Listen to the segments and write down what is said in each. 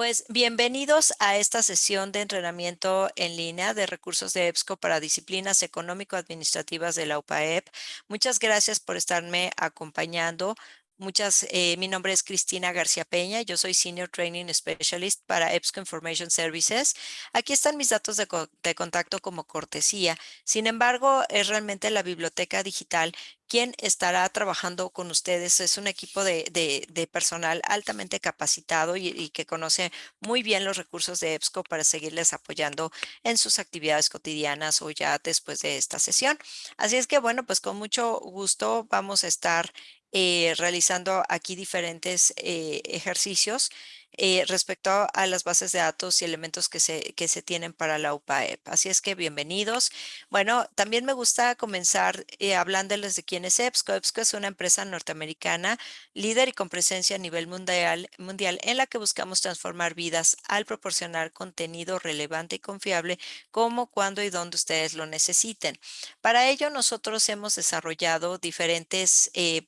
Pues bienvenidos a esta sesión de entrenamiento en línea de recursos de EBSCO para disciplinas económico-administrativas de la UPAEP. Muchas gracias por estarme acompañando. Muchas, eh, mi nombre es Cristina García Peña, yo soy Senior Training Specialist para EBSCO Information Services. Aquí están mis datos de, contacto como cortesía. Sin embargo, es realmente la biblioteca digital quien estará trabajando con ustedes. Es un equipo de, de, personal altamente capacitado y, y, que conoce muy bien los recursos de EBSCO para seguirles apoyando en sus actividades cotidianas o ya después de esta sesión. Así es que, bueno, pues con mucho gusto vamos a estar eh, realizando aquí diferentes eh, ejercicios eh, respecto a las bases de datos y elementos que se, que se tienen para la UPAEP. Así es que bienvenidos. Bueno, también me gusta comenzar hablándoles de quién es EBSCO. EBSCO es una empresa norteamericana líder y con presencia a nivel mundial, mundial en la que buscamos transformar vidas al proporcionar contenido relevante y confiable como, cuando y donde ustedes lo necesiten. Para ello, nosotros hemos desarrollado diferentes eh,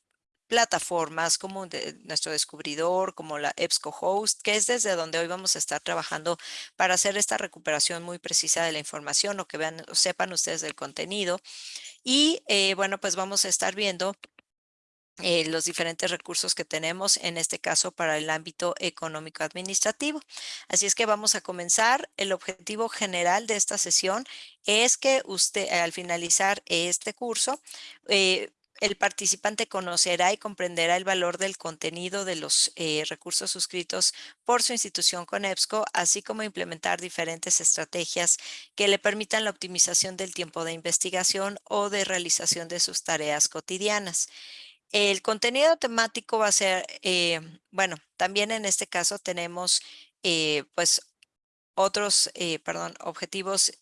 plataformas como nuestro descubridor, como la EBSCO Host, que es desde donde hoy vamos a estar trabajando para hacer esta recuperación muy precisa de la información o que vean, o sepan ustedes del contenido. Y eh, bueno, pues vamos a estar viendo eh, los diferentes recursos que tenemos, en este caso para el ámbito económico administrativo. Así es que vamos a comenzar. El objetivo general de esta sesión es que usted al finalizar este curso eh, el participante conocerá y comprenderá el valor del contenido de los eh, recursos suscritos por su institución con EBSCO, así como implementar diferentes estrategias que le permitan la optimización del tiempo de investigación o de realización de sus tareas cotidianas. El contenido temático va a ser, eh, bueno, también en este caso tenemos eh, pues otros, perdón, objetivos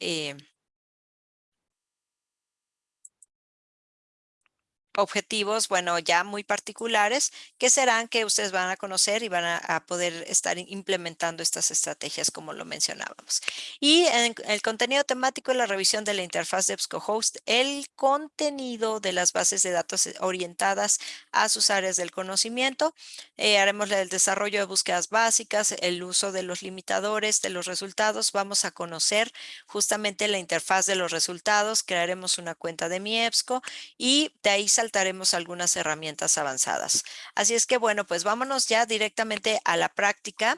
objetivos, bueno, ya muy particulares, que serán que ustedes van a conocer y van a, poder estar implementando estas estrategias como lo mencionábamos. Y en el contenido temático, la revisión de la interfaz de EBSCOhost, el contenido de las bases de datos eh, orientadas a sus áreas del conocimiento. Eh, haremos el desarrollo de búsquedas básicas, el uso de los limitadores de los resultados. Vamos a conocer justamente la interfaz de los resultados. Crearemos una cuenta de mi EBSCO y de ahí saltaremos algunas herramientas avanzadas. Así es que, bueno, pues vámonos ya directamente a la práctica.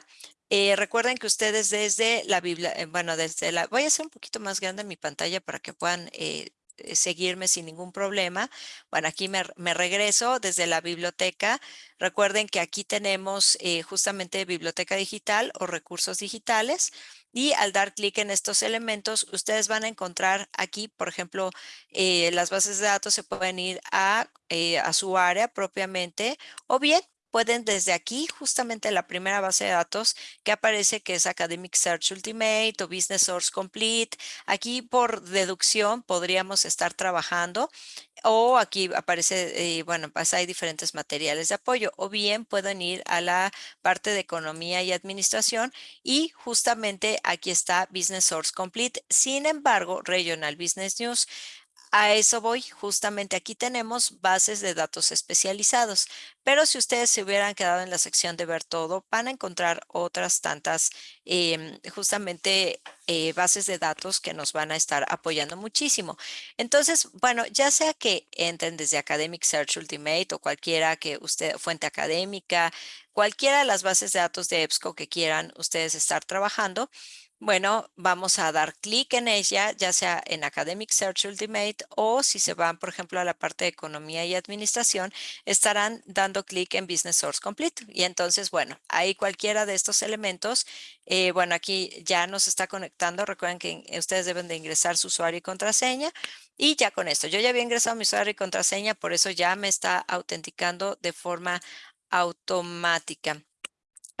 Eh, recuerden que ustedes desde la Biblia, eh, bueno, desde la, voy a hacer un poquito más grande mi pantalla para que puedan eh, seguirme sin ningún problema. Bueno, aquí me, regreso desde la biblioteca. Recuerden que aquí tenemos justamente biblioteca digital o recursos digitales. Y al dar clic en estos elementos, ustedes van a encontrar aquí, por ejemplo, eh, las bases de datos se pueden ir a, eh, a su área propiamente o bien pueden desde aquí, justamente la primera base de datos que aparece que es Academic Search Ultimate o Business Source Complete. Aquí por deducción podríamos estar trabajando o aquí aparece, eh, bueno, pues hay diferentes materiales de apoyo o bien pueden ir a la parte de economía y administración y justamente aquí está Business Source Complete. Sin embargo, Regional Business News a eso voy, justamente aquí tenemos bases de datos especializados, pero si ustedes se hubieran quedado en la sección de ver todo, van a encontrar otras tantas em, justamente eh, bases de datos que nos van a estar apoyando muchísimo. Entonces, bueno, ya sea que entren desde Academic Search Ultimate o cualquiera que usted, fuente académica, cualquiera de las bases de datos de EBSCO que quieran ustedes estar trabajando, bueno, vamos a dar clic en ella, ya sea en Academic Search Ultimate o si se van, por ejemplo, a la parte de economía y administración, estarán dando clic en Business Source Complete. Y entonces, bueno, ahí cualquiera de estos elementos, eh, bueno, aquí ya nos está conectando. Recuerden que ustedes deben de ingresar su usuario y contraseña. Y ya con esto, yo ya había ingresado mi usuario y contraseña, por eso ya me está autenticando de forma automática.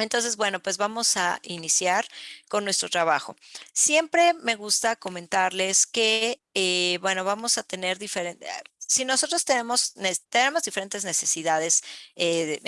Entonces, bueno, pues vamos a iniciar con nuestro trabajo. Siempre me gusta comentarles que, eh, bueno, vamos a tener diferentes, si nosotros tenemos, tenemos diferentes necesidades eh,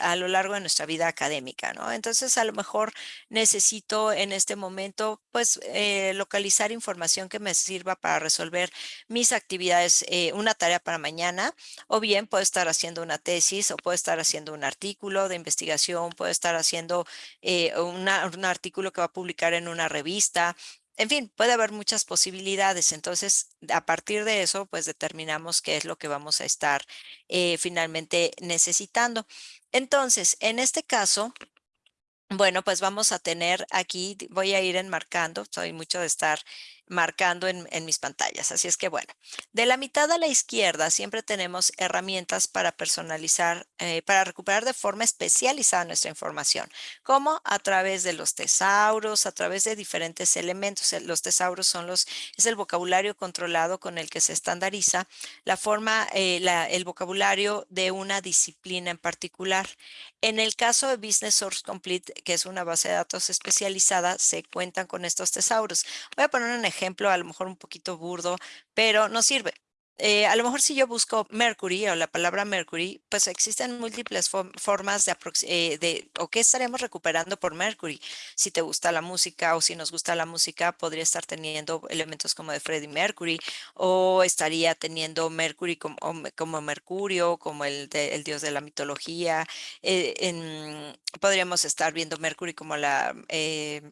a lo largo de nuestra vida académica, ¿no? Entonces, a lo mejor necesito en este momento, pues, eh, localizar información que me sirva para resolver mis actividades, eh, una tarea para mañana, o bien puedo estar haciendo una tesis, o puedo estar haciendo un artículo de investigación, puedo estar haciendo un artículo que va a publicar en una revista, en fin, puede haber muchas posibilidades. Entonces, a partir de eso, pues determinamos qué es lo que vamos a estar eh, finalmente necesitando. Entonces, en este caso, bueno, pues vamos a tener aquí, voy a ir enmarcando, soy mucho de estar marcando en, mis pantallas. Así es que bueno, de la mitad a la izquierda siempre tenemos herramientas para personalizar, eh, para recuperar de forma especializada nuestra información, como a través de los tesauros, a través de diferentes elementos. Los tesauros son los, es el vocabulario controlado con el que se estandariza la forma, eh, el vocabulario de una disciplina en particular. En el caso de Business Source Complete, que es una base de datos especializada, se cuentan con estos tesauros. Voy a poner un ejemplo ejemplo, a lo mejor un poquito burdo, pero no sirve. Eh, a lo mejor si yo busco Mercury o la palabra Mercury, pues existen múltiples formas de, eh, de, o qué estaremos recuperando por Mercury. Si te gusta la música o si nos gusta la música, podría estar teniendo elementos como de Freddie Mercury o estaría teniendo Mercury como, como Mercurio, como el, el, dios de la mitología. Eh, podríamos estar viendo Mercury como la,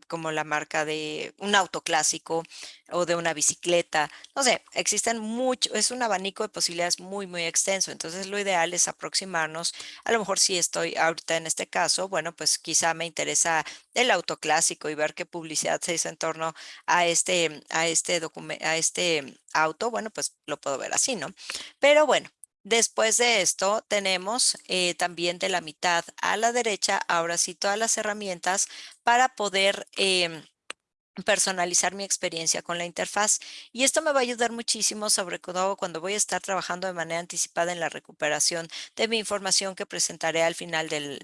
como la marca de un auto clásico o de una bicicleta. No sé, existen mucho, es abanico de posibilidades muy, muy extenso. Entonces, lo ideal es aproximarnos. A lo mejor si estoy ahorita en este caso, bueno, pues quizá me interesa el auto clásico y ver qué publicidad se hizo en torno a este, a este a este auto. Bueno, pues lo puedo ver así, ¿no? Pero bueno, Después de esto tenemos eh, también de la mitad a la derecha, ahora sí, todas las herramientas para poder em, personalizar mi experiencia con la interfaz. Y esto me va a ayudar muchísimo, sobre todo cuando voy a estar trabajando de manera anticipada en la recuperación de mi información que presentaré al final del,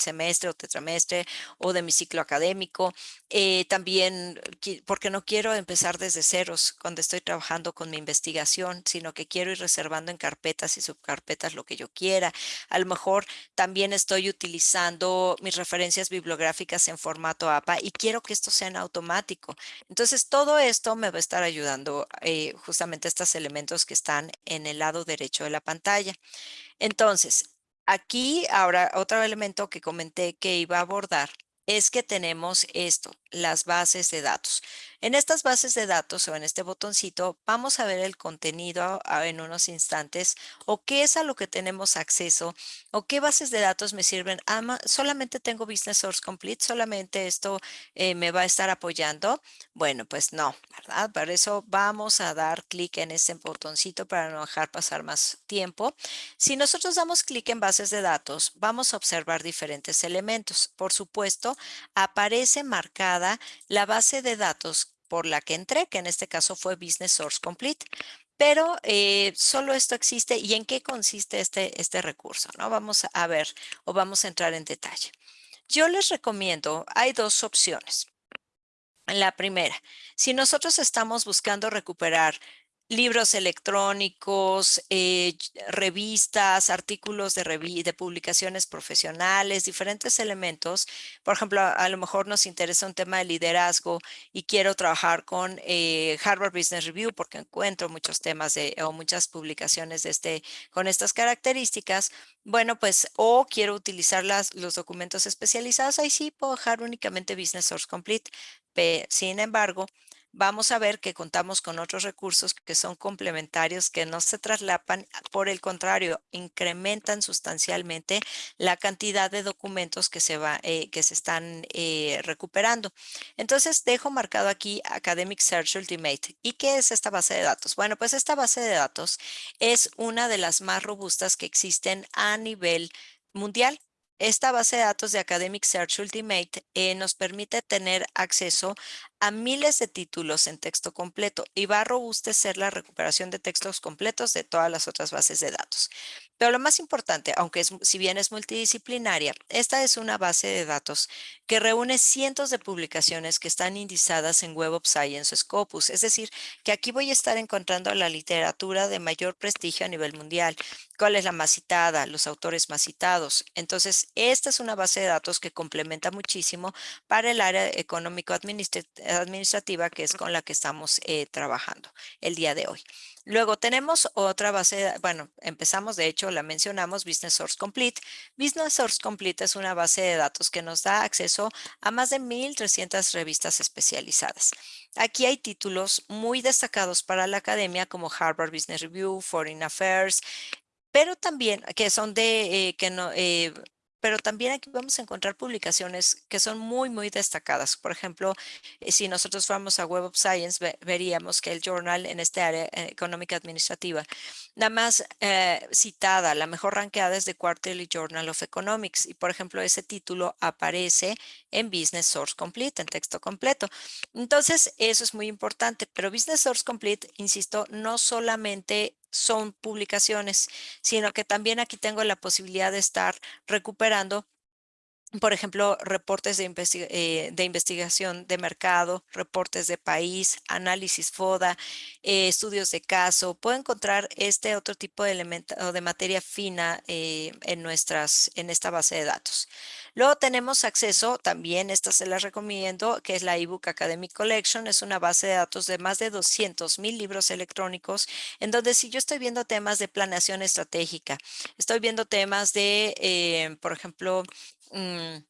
semestre o tetramestre o de mi ciclo académico. Eh, también porque no quiero empezar desde ceros cuando estoy trabajando con mi investigación, sino que quiero ir reservando en carpetas y subcarpetas lo que yo quiera. A lo mejor también estoy utilizando mis referencias bibliográficas en formato APA y quiero que esto sea en automático entonces, todo esto me va a estar ayudando eh, justamente estos elementos que están en el lado derecho de la pantalla. Entonces, aquí ahora otro elemento que comenté que iba a abordar es que tenemos esto, las bases de datos. En estas bases de datos o en este botoncito vamos a ver el contenido ah, en unos instantes o qué es a lo que tenemos acceso o qué bases de datos me sirven. Ah, solamente tengo Business Source Complete, solamente esto eh, me va a estar apoyando. Bueno, pues no, ¿verdad? Para eso vamos a dar clic en ese botoncito para no dejar pasar más tiempo. Si nosotros damos clic en bases de datos, vamos a observar diferentes elementos. Por supuesto, aparece marcada la base de datos por la que entré, que en este caso fue Business Source Complete. Pero eh, solo esto existe y en qué consiste este, este recurso, ¿no? Vamos a ver o vamos a entrar en detalle. Yo les recomiendo, hay dos opciones. La primera, si nosotros estamos buscando recuperar libros electrónicos, eh, revistas, artículos de, de, publicaciones profesionales, diferentes elementos. Por ejemplo, a, lo mejor nos interesa un tema de liderazgo y quiero trabajar con eh, Harvard Business Review porque encuentro muchos temas o muchas publicaciones de este, con estas características. Bueno, pues o quiero utilizar las, los documentos especializados, ahí sí puedo dejar únicamente Business Source Complete. Sin embargo, vamos a ver que contamos con otros recursos que son complementarios, que no se traslapan, por el contrario, incrementan sustancialmente la cantidad de documentos que se, va, eh, que se están eh, recuperando. Entonces, dejo marcado aquí Academic Search Ultimate. ¿Y qué es esta base de datos? Bueno, pues esta base de datos es una de las más robustas que existen a nivel mundial. Esta base de datos de Academic Search Ultimate eh, nos permite tener acceso a miles de títulos en texto completo y va a robustecer la recuperación de textos completos de todas las otras bases de datos. Pero lo más importante, aunque es, si bien es multidisciplinaria, esta es una base de datos que reúne cientos de publicaciones que están indizadas en Web of Science Scopus. Es decir, que aquí voy a estar encontrando la literatura de mayor prestigio a nivel mundial. ¿Cuál es la más citada? Los autores más citados. Entonces, esta es una base de datos que complementa muchísimo para el área económico-administrativa, que es con la que estamos eh, trabajando el día de hoy. Luego tenemos otra base, bueno, empezamos, de hecho, la mencionamos, Business Source Complete. Business Source Complete es una base de datos que nos da acceso a más de 1,300 revistas especializadas. Aquí hay títulos muy destacados para la academia como Harvard Business Review, Foreign Affairs, pero también que son de, eh, que no, eh, pero también aquí vamos a encontrar publicaciones que son muy, muy destacadas. Por ejemplo, eh, si nosotros fuéramos a Web of Science, veríamos que el journal en este área eh, económica administrativa, la más eh, citada, la mejor ranqueada es The Quarterly Journal of Economics. Y, por ejemplo, ese título aparece en Business Source Complete, en texto completo. Entonces, eso es muy importante. Pero Business Source Complete, insisto, no solamente son publicaciones, sino que también aquí tengo la posibilidad de estar recuperando por ejemplo, reportes de, eh, investigación de mercado, reportes de país, análisis FODA, eh, estudios de caso. Puedo encontrar este otro tipo de elemento de materia fina eh, en, nuestras, en esta base de datos. Luego tenemos acceso, también esta se la recomiendo, que es la eBook Academic Collection. Es una base de datos de más de 200 mil libros electrónicos, en donde si yo estoy viendo temas de planeación estratégica, estoy viendo temas de, por ejemplo, Mm,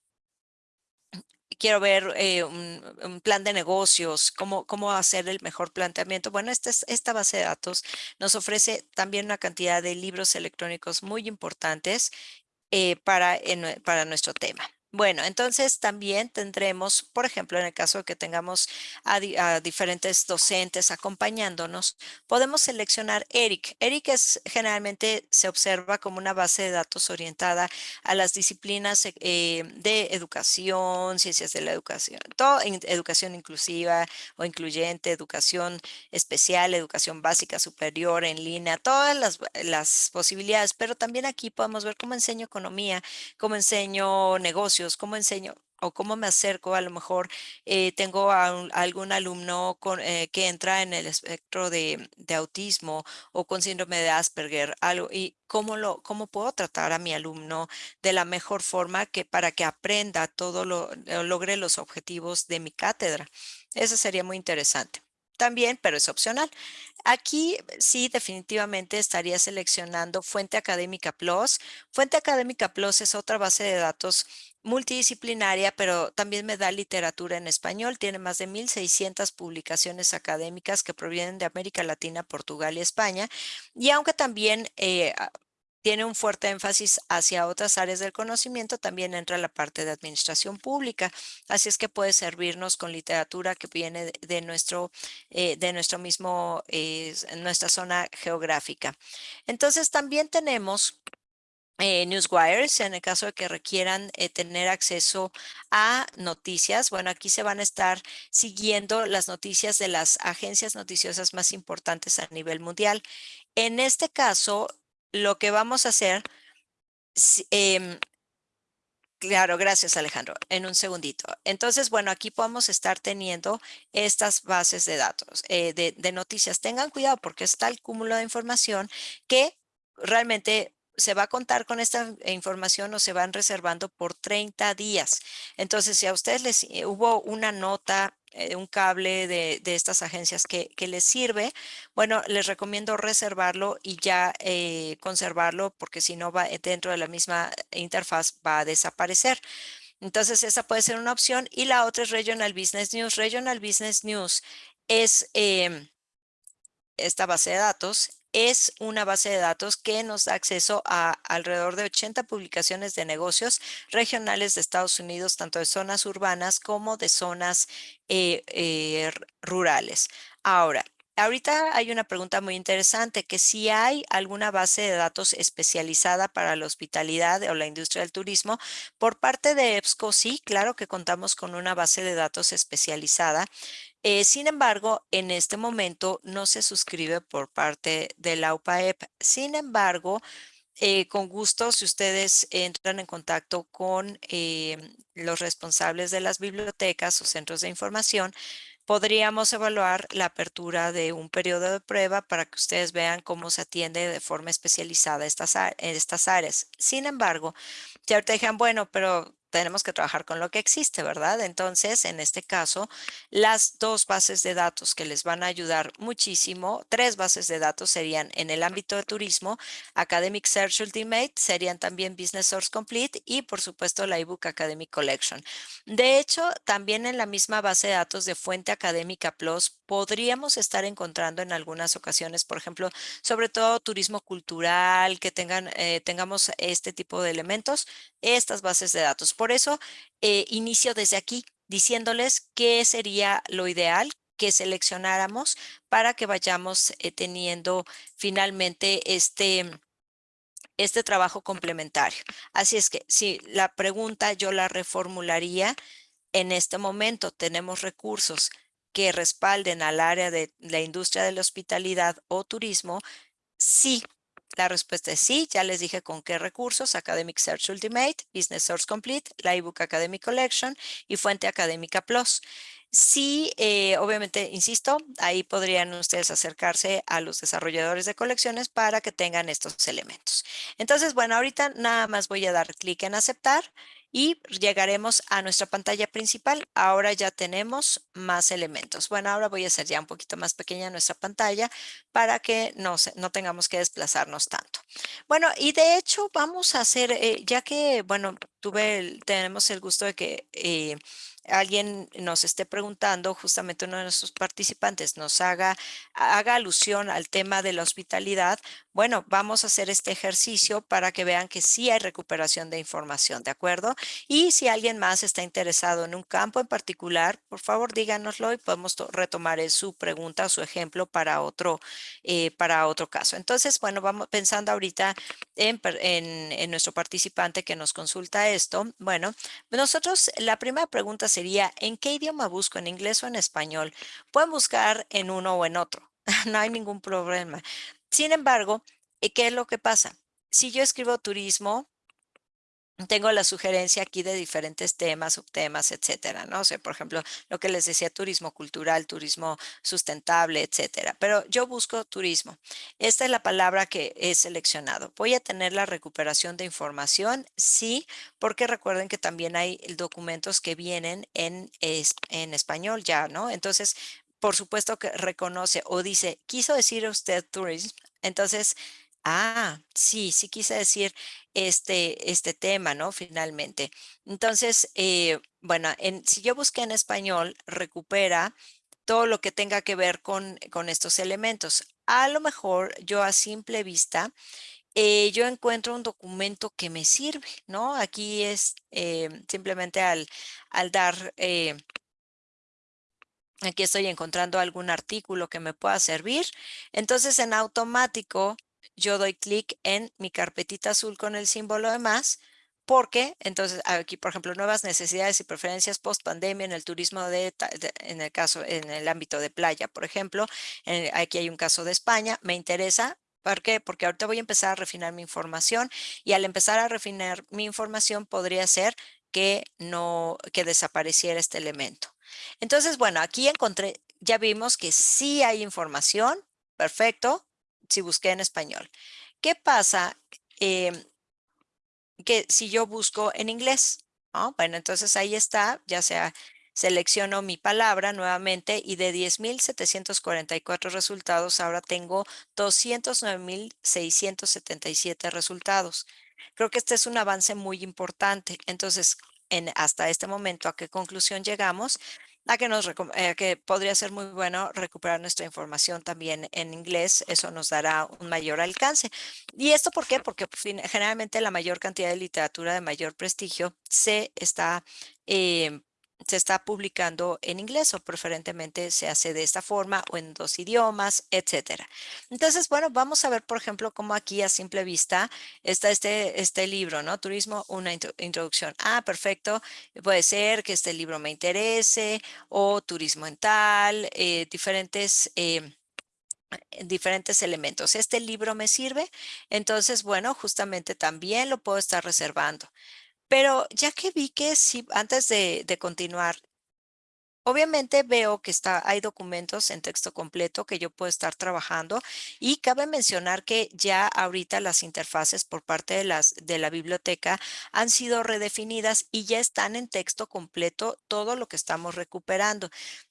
quiero ver eh, un, plan de negocios, cómo, cómo hacer el mejor planteamiento. Bueno, esta, esta base de datos nos ofrece también una cantidad de libros electrónicos muy importantes eh, para, para nuestro tema. Bueno, entonces también tendremos, por ejemplo, en el caso de que tengamos a, diferentes docentes acompañándonos, podemos seleccionar ERIC. ERIC es generalmente se observa como una base de datos orientada a las disciplinas eh, de educación, ciencias de la educación, todo, educación inclusiva o incluyente, educación especial, educación básica superior, en línea, todas las, las posibilidades, pero también aquí podemos ver cómo enseño economía, cómo enseño negocios, cómo enseño o cómo me acerco, a lo mejor eh, tengo a, algún alumno eh, que entra en el espectro de, autismo o con síndrome de Asperger, algo, y cómo, lo, cómo puedo tratar a mi alumno de la mejor forma que para que aprenda todo lo, logre los objetivos de mi cátedra. Eso sería muy interesante también, pero es opcional. Aquí sí definitivamente estaría seleccionando Fuente Académica Plus. Fuente Académica Plus es otra base de datos multidisciplinaria, pero también me da literatura en español. Tiene más de 1,600 publicaciones académicas que provienen de América Latina, Portugal y España. Y aunque también eh, tiene un fuerte énfasis hacia otras áreas del conocimiento, también entra la parte de administración pública. Así es que puede servirnos con literatura que viene de, nuestro, eh, de nuestro mismo, eh, nuestra zona geográfica. Entonces también tenemos eh, newswires en el caso de que requieran tener acceso a noticias. Bueno, aquí se van a estar siguiendo las noticias de las agencias noticiosas más importantes a nivel mundial. En este caso, lo que vamos a hacer, em, claro, gracias Alejandro, en un segundito. Entonces, bueno, aquí podemos estar teniendo estas bases de datos, eh, de, de noticias. Tengan cuidado porque está el cúmulo de información que realmente se va a contar con esta información o se van reservando por 30 días. Entonces, si a ustedes les eh, hubo una nota eh, un cable de, estas agencias que, les sirve, bueno, les recomiendo reservarlo y ya eh, conservarlo porque si no va dentro de la misma interfaz va a desaparecer. Entonces esa puede ser una opción y la otra es Regional Business News. Regional Business News es em, esta base de datos es una base de datos que nos da acceso a alrededor de 80 publicaciones de negocios regionales de Estados Unidos, tanto de zonas urbanas como de zonas eh, eh, rurales. Ahora, Ahorita hay una pregunta muy interesante, que si hay alguna base de datos especializada para la hospitalidad o la industria del turismo, por parte de EBSCO, sí, claro que contamos con una base de datos especializada. Eh, sin embargo, en este momento no se suscribe por parte de la UPAEP. Sin embargo, eh, con gusto, si ustedes entran en contacto con em, los responsables de las bibliotecas o centros de información, podríamos evaluar la apertura de un periodo de prueba para que ustedes vean cómo se atiende de forma especializada estas, estas áreas. Sin embargo, si ahorita dijeran, bueno, pero tenemos que trabajar con lo que existe, ¿verdad? Entonces, en este caso, las dos bases de datos que les van a ayudar muchísimo, tres bases de datos serían en el ámbito de turismo, Academic Search Ultimate, serían también Business Source Complete y, por supuesto, la ebook Academic Collection. De hecho, también en la misma base de datos de Fuente Académica Plus, podríamos estar encontrando en algunas ocasiones, por ejemplo, sobre todo turismo cultural, que tengan, eh, tengamos este tipo de elementos, estas bases de datos. Por eso, eh, inicio desde aquí diciéndoles qué sería lo ideal que seleccionáramos para que vayamos eh, teniendo finalmente este, este trabajo complementario. Así es que si la pregunta yo la reformularía, en este momento tenemos recursos que respalden al área de la industria de la hospitalidad o turismo, sí la respuesta es sí, ya les dije con qué recursos, Academic Search Ultimate, Business Source Complete, la ebook Academic Collection y Fuente Académica Plus. Sí, eh, obviamente, insisto, ahí podrían ustedes acercarse a los desarrolladores de colecciones para que tengan estos elementos. Entonces, bueno, ahorita nada más voy a dar clic en aceptar y llegaremos a nuestra pantalla principal. Ahora ya tenemos más elementos. Bueno, ahora voy a hacer ya un poquito más pequeña nuestra pantalla para que no, no tengamos que desplazarnos tanto. Bueno, y de hecho vamos a hacer, eh, ya que, bueno, tuve, tenemos el gusto de que eh, alguien nos esté preguntando, justamente uno de nuestros participantes nos haga, haga alusión al tema de la hospitalidad, bueno, vamos a hacer este ejercicio para que vean que sí hay recuperación de información, ¿de acuerdo? Y si alguien más está interesado en un campo en particular, por favor díganoslo y podemos retomar su pregunta o su ejemplo para otro, eh, para otro caso. Entonces, bueno, vamos pensando ahorita en, nuestro participante que nos consulta esto. Bueno, nosotros la primera pregunta sería, ¿en qué idioma busco? ¿En inglés o en español? Pueden buscar en uno o en otro. no hay ningún problema. Sin embargo, ¿qué es lo que pasa? Si yo escribo turismo, tengo la sugerencia aquí de diferentes temas, subtemas, etcétera, ¿no? O sea, por ejemplo, lo que les decía, turismo cultural, turismo sustentable, etcétera. Pero yo busco turismo. Esta es la palabra que he seleccionado. ¿Voy a tener la recuperación de información? Sí, porque recuerden que también hay documentos que vienen en, en español ya, ¿no? Entonces, por supuesto que reconoce o dice, quiso decir usted tourism. Entonces, Ah, sí, sí quise decir este, este tema, ¿no? Finalmente. Entonces, eh, bueno, en, si yo busqué en español, recupera todo lo que tenga que ver con, con estos elementos. A lo mejor yo a simple vista, eh, yo encuentro un documento que me sirve, ¿no? Aquí es eh, simplemente al, al dar aquí estoy encontrando algún artículo que me pueda servir. Entonces, en automático, yo doy clic en mi carpetita azul con el símbolo de más, porque entonces aquí, por ejemplo, nuevas necesidades y preferencias post pandemia en el turismo de, en el caso, en el ámbito de playa, por ejemplo, aquí hay un caso de España, me interesa. ¿Por qué? Porque ahorita voy a empezar a refinar mi información y al empezar a refinar mi información podría ser que no, que desapareciera este elemento. Entonces, bueno, aquí encontré, ya vimos que sí hay información, perfecto, si busqué en español. ¿Qué pasa em, que si yo busco en inglés? Bueno, entonces ahí está, ya sea selecciono mi palabra nuevamente y de 10,744 resultados, ahora tengo 209,677 resultados. Creo que este es un avance muy importante. Entonces, en, hasta este momento, ¿a qué conclusión llegamos? A que, nos, eh, que podría ser muy bueno recuperar nuestra información también en inglés. Eso nos dará un mayor alcance. ¿Y esto por qué? Porque generalmente la mayor cantidad de literatura de mayor prestigio se está eh, se está publicando en inglés o preferentemente se hace de esta forma o en dos idiomas, etcétera. Entonces, bueno, vamos a ver, por ejemplo, cómo aquí a simple vista está este, este libro, ¿no? Turismo, una introducción. Ah, perfecto. Puede ser que este libro me interese o turismo en tal, eh, diferentes... Eh, diferentes elementos. Este libro me sirve, entonces, bueno, justamente también lo puedo estar reservando. Pero ya que vi que sí, antes de, continuar, Obviamente veo que está, hay documentos en texto completo que yo puedo estar trabajando y cabe mencionar que ya ahorita las interfaces por parte de, las, de la biblioteca han sido redefinidas y ya están en texto completo todo lo que estamos recuperando.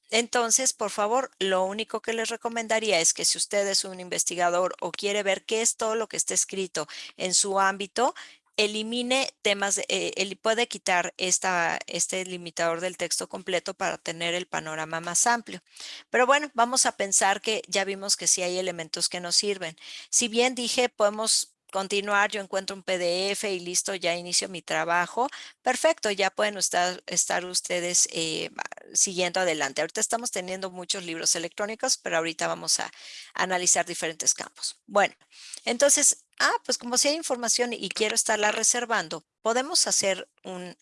Entonces, por favor, lo único que les recomendaría es que si usted es un investigador o quiere ver qué es todo lo que está escrito en su ámbito, elimine temas, eh, él puede quitar esta, este limitador del texto completo para tener el panorama más amplio. Pero bueno, vamos a pensar que ya vimos que sí hay elementos que nos sirven. Si bien dije, podemos continuar, yo encuentro un PDF y listo, ya inicio mi trabajo. Perfecto, ya pueden estar, estar ustedes eh, siguiendo adelante. Ahorita estamos teniendo muchos libros electrónicos, pero ahorita vamos a analizar diferentes campos. Bueno, entonces ah, pues como si hay información y quiero estarla reservando, podemos hacer un,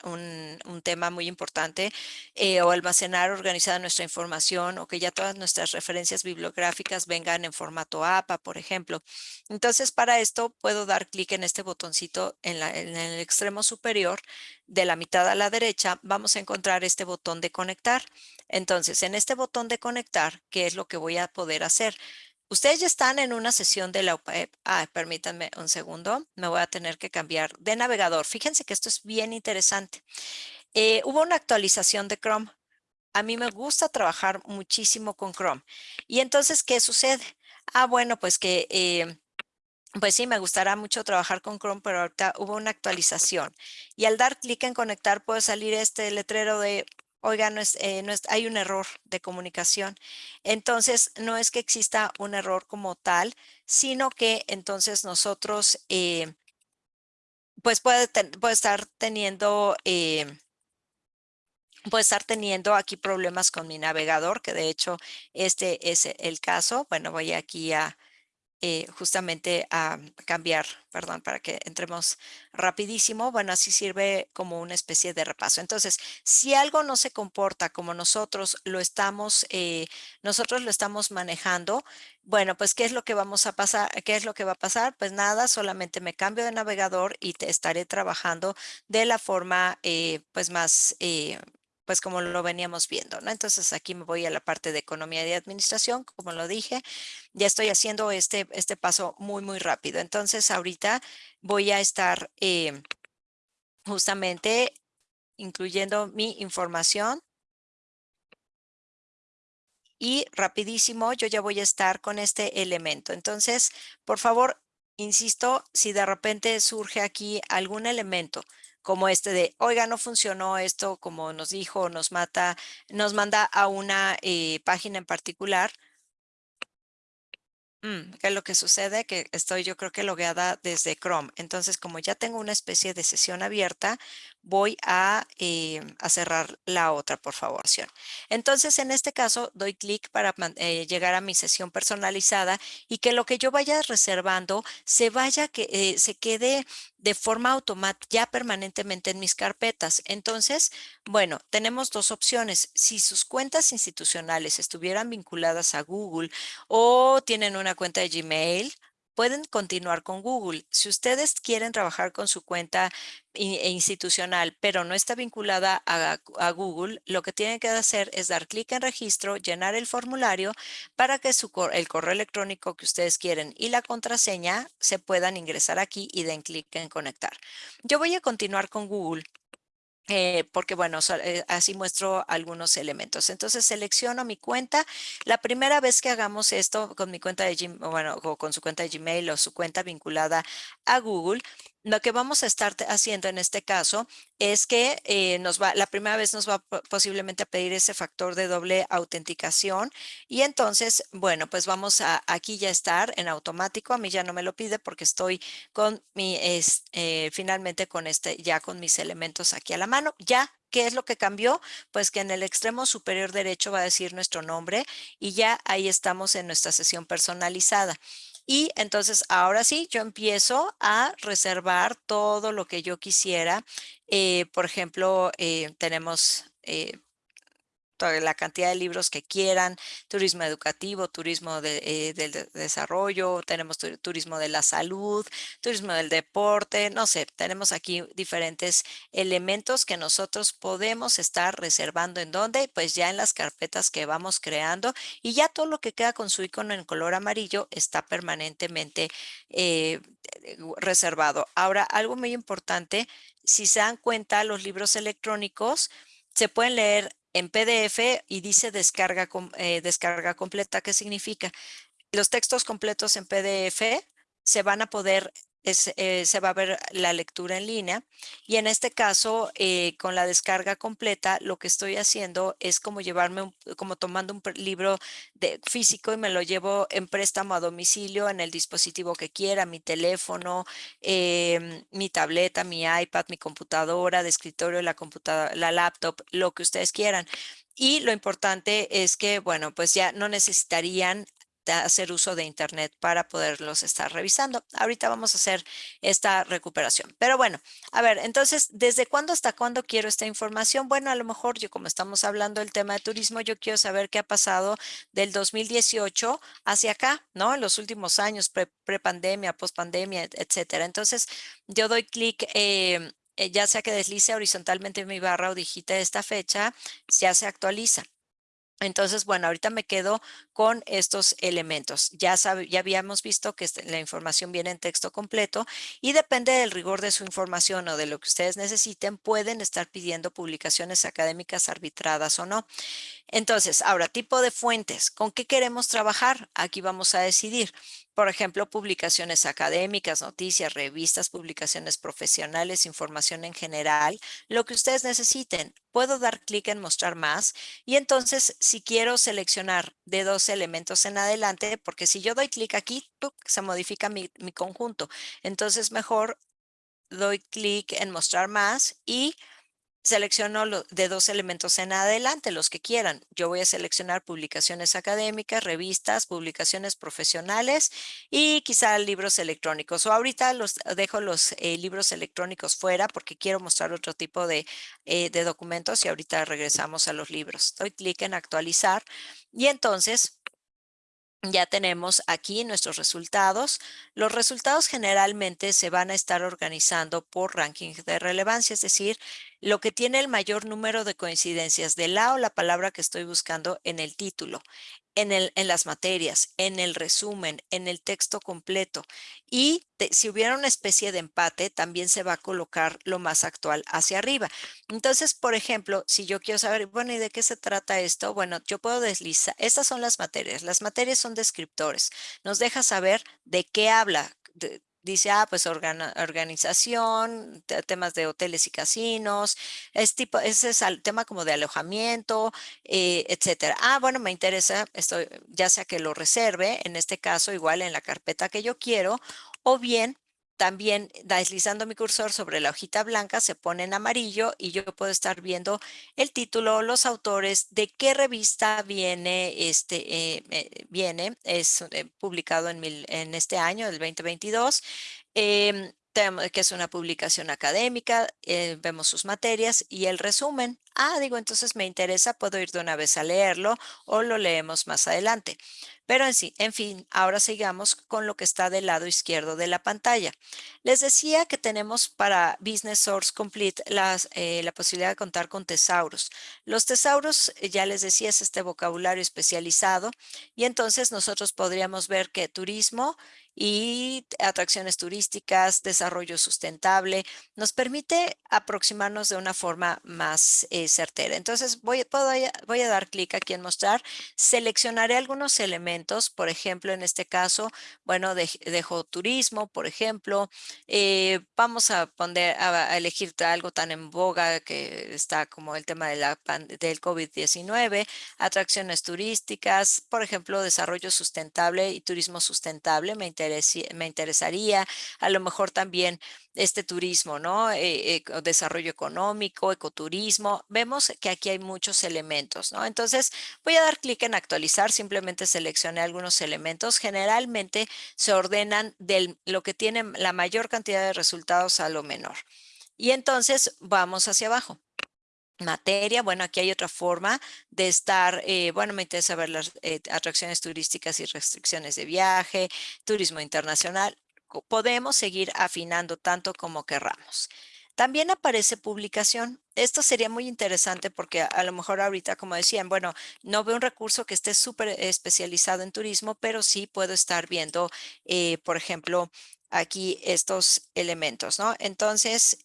tema muy importante eh, o almacenar organizada nuestra información o que ya todas nuestras referencias bibliográficas vengan en formato APA, por ejemplo. Entonces, para esto puedo dar clic en este botoncito en, en el extremo superior de la mitad a la derecha. Vamos a encontrar este botón de conectar. Entonces, en este botón de conectar, ¿qué es lo que voy a poder hacer? Ustedes ya están en una sesión de la web. Ah, permítanme un segundo. Me voy a tener que cambiar de navegador. Fíjense que esto es bien interesante. Eh, hubo una actualización de Chrome. A mí me gusta trabajar muchísimo con Chrome. Y entonces, ¿qué sucede? Ah, bueno, pues que... Eh, pues sí, me gustará mucho trabajar con Chrome, pero ahorita hubo una actualización. Y al dar clic en conectar puede salir este letrero de oiga, no es, eh, no es, hay un error de comunicación. Entonces, no es que exista un error como tal, sino que entonces nosotros, eh, pues puede, puede, estar teniendo... Eh, puede estar teniendo aquí problemas con mi navegador, que de hecho este es el caso. Bueno, voy aquí a, eh, justamente a cambiar, perdón, para que entremos rapidísimo. Bueno, así sirve como una especie de repaso. Entonces, si algo no se comporta como nosotros lo estamos, eh, nosotros lo estamos manejando, bueno, pues, ¿qué es lo que vamos a pasar? ¿Qué es lo que va a pasar? Pues nada, solamente me cambio de navegador y te estaré trabajando de la forma, eh, pues, más pues como lo veníamos viendo, ¿no? Entonces aquí me voy a la parte de economía y administración, como lo dije, ya estoy haciendo este, este paso muy, muy rápido. Entonces ahorita voy a estar eh, justamente incluyendo mi información y rapidísimo yo ya voy a estar con este elemento. Entonces, por favor, insisto, si de repente surge aquí algún elemento como este de, oiga, no funcionó esto, como nos dijo, nos mata, nos manda a una eh, página en particular, Mm, ¿qué es lo que sucede? Que estoy yo creo que logueada desde Chrome. Entonces, como ya tengo una especie de sesión abierta, voy a, eh, a cerrar la otra, por favor. Entonces, en este caso, doy clic para eh, llegar a mi sesión personalizada y que lo que yo vaya reservando se vaya, que eh, se quede de forma automática ya permanentemente en mis carpetas. Entonces, bueno, tenemos dos opciones. Si sus cuentas institucionales estuvieran vinculadas a Google o tienen una cuenta de Gmail, pueden continuar con Google. Si ustedes quieren trabajar con su cuenta e institucional, pero no está vinculada a, Google, lo que tienen que hacer es dar clic en registro, llenar el formulario para que el correo electrónico que ustedes quieren y la contraseña se puedan ingresar aquí y den clic en conectar. Yo voy a continuar con Google eh, porque bueno, eh, así muestro algunos elementos. Entonces selecciono mi cuenta. La primera vez que hagamos esto con mi cuenta de Gmail, bueno, o con su cuenta de Gmail o su cuenta vinculada a Google, lo que vamos a estar haciendo en este caso es que eh, nos va, la primera vez nos va posiblemente a pedir ese factor de doble autenticación y entonces, bueno, pues vamos a aquí ya estar en automático. A mí ya no me lo pide porque estoy con mi, es, eh, finalmente con este, ya con mis elementos aquí a la mano. Ya ¿Qué es lo que cambió? Pues que en el extremo superior derecho va a decir nuestro nombre y ya ahí estamos en nuestra sesión personalizada. Y entonces ahora sí, yo empiezo a reservar todo lo que yo quisiera. Eh, por ejemplo, eh, tenemos eh, la cantidad de libros que quieran, turismo educativo, turismo eh, del desarrollo, tenemos turismo de la salud, turismo del deporte, no sé, tenemos aquí diferentes elementos que nosotros podemos estar reservando en donde, pues ya en las carpetas que vamos creando y ya todo lo que queda con su icono en color amarillo está permanentemente eh, reservado. Ahora, algo muy importante, si se dan cuenta, los libros electrónicos se pueden leer en PDF y dice descarga, eh, descarga completa. ¿Qué significa? Los textos completos en PDF se van a poder eh, se va a ver la lectura en línea y en este caso eh, con la descarga completa lo que estoy haciendo es como llevarme como tomando un libro de físico y me lo llevo en préstamo a domicilio en el dispositivo que quiera mi teléfono em, mi tableta mi iPad mi computadora de escritorio la computadora la laptop lo que ustedes quieran. Y lo importante es que, bueno, pues ya no necesitarían hacer uso de Internet para poderlos estar revisando. Ahorita vamos a hacer esta recuperación. Pero bueno, a ver, entonces, ¿desde cuándo hasta cuándo quiero esta información? Bueno, a lo mejor yo como estamos hablando del tema de turismo, yo quiero saber qué ha pasado del 2018 hacia acá, ¿no? En los últimos años, pre-pandemia, post-pandemia, etcétera. Entonces, yo doy clic em, eh, ya sea que deslice horizontalmente mi barra o digite esta fecha, ya se actualiza. Entonces, bueno, ahorita me quedo con estos elementos. Ya, ya habíamos visto que este, la información viene en texto completo y depende del rigor de su información o de lo que ustedes necesiten, pueden estar pidiendo publicaciones académicas arbitradas o no. Entonces, ahora, tipo de fuentes. ¿Con qué queremos trabajar? Aquí vamos a decidir. Por ejemplo, publicaciones académicas, noticias, revistas, publicaciones profesionales, información en general, lo que ustedes necesiten. Puedo dar clic en mostrar más y entonces si quiero seleccionar de dos elementos en adelante, porque si yo doy clic aquí, se modifica mi, mi conjunto. Entonces mejor doy clic en mostrar más y Selecciono de dos elementos en adelante, los que quieran. Yo voy a seleccionar publicaciones académicas, revistas, publicaciones profesionales y quizá libros electrónicos. O ahorita los dejo los eh, libros electrónicos fuera porque quiero mostrar otro tipo de, eh, de documentos y ahorita regresamos a los libros. Doy clic en actualizar y entonces ya tenemos aquí nuestros resultados. Los resultados generalmente se van a estar organizando por ranking de relevancia, es decir, lo que tiene el mayor número de coincidencias de la o la palabra que estoy buscando en el título en, el, en las materias, en el resumen, en el texto completo. Y si hubiera una especie de empate, también se va a colocar lo más actual hacia arriba. Entonces, por ejemplo, si yo quiero saber, bueno, ¿y de qué se trata esto? Bueno, yo puedo deslizar. Estas son las materias. Las materias son descriptores. Nos deja saber de qué habla, dice, ah, pues organización, temas de hoteles y casinos, es tipo, ese es el tema como de alojamiento, eh, etcétera. Ah, bueno, me interesa, esto, ya sea que lo reserve, en este caso igual en la carpeta que yo quiero, o bien también deslizando mi cursor sobre la hojita blanca se pone en amarillo y yo puedo estar viendo el título, los autores, de qué revista viene, este, eh, eh, viene es eh, publicado en, en, este año, el 2022. Em, que es una publicación académica, vemos sus materias y el resumen. Ah, digo, entonces me interesa, puedo ir de una vez a leerlo o lo leemos más adelante. Pero en sí, en fin, ahora sigamos con lo que está del lado izquierdo de la pantalla. Les decía que tenemos para Business Source Complete eh, la posibilidad de contar con tesauros. Los tesauros, eh, ya les decía, es este vocabulario especializado y entonces nosotros podríamos ver que turismo y atracciones turísticas, desarrollo sustentable, nos permite aproximarnos de una forma más eh, certera. Entonces voy, voy a dar clic aquí en mostrar, seleccionaré algunos elementos, por ejemplo, en este caso, bueno, dejo turismo, por ejemplo, eh, vamos a poner a, elegir algo tan en boga que está como el tema de la, del COVID-19, atracciones turísticas, por ejemplo, desarrollo sustentable y turismo sustentable, me me interesaría, a lo mejor también este turismo, ¿no? Eh, eh, desarrollo económico, ecoturismo. Vemos que aquí hay muchos elementos, ¿no? Entonces voy a dar clic en actualizar, simplemente seleccioné algunos elementos. Generalmente se ordenan de lo que tiene la mayor cantidad de resultados a lo menor. Y entonces vamos hacia abajo. Materia. Bueno, aquí hay otra forma de estar, eh, bueno, me interesa ver las eh, atracciones turísticas y restricciones de viaje, turismo internacional. Podemos seguir afinando tanto como querramos. También aparece publicación. Esto sería muy interesante porque a, lo mejor ahorita, como decían, bueno, no veo un recurso que esté súper especializado en turismo, pero sí puedo estar viendo, eh, por ejemplo, aquí estos elementos, ¿no? Entonces,